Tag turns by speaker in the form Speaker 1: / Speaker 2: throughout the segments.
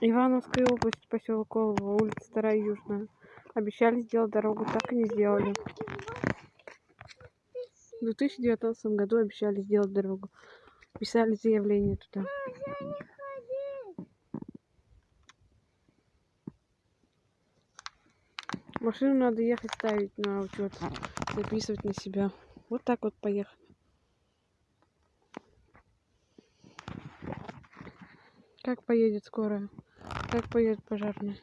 Speaker 1: Ивановская область, поселок Колово, улица Старая Южная. Обещали сделать дорогу, так и не сделали. В 2019 году обещали сделать дорогу. Писали заявление туда. Машину надо ехать ставить на учет, записывать на себя. Вот так вот поехать. Как поедет скорая? Как поедет пожарная?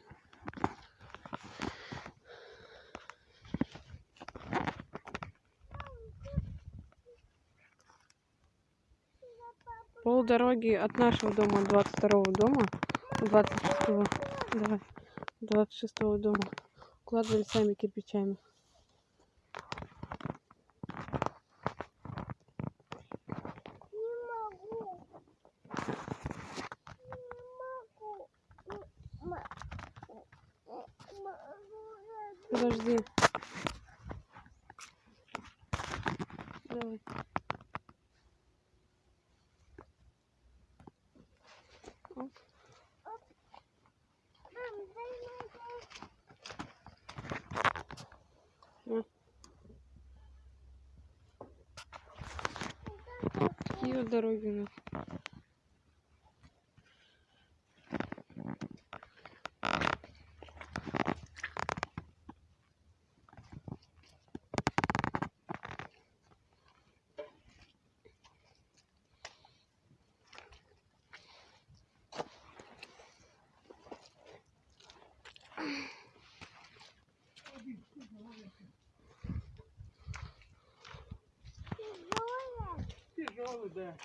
Speaker 1: Пол дороги от нашего дома, 22 дома, 26 давай, 26 дома, укладывали сами кирпичами. Подожди. Давай. Оп. На. Такие вот дороги у нас.
Speaker 2: Тяжелый, да.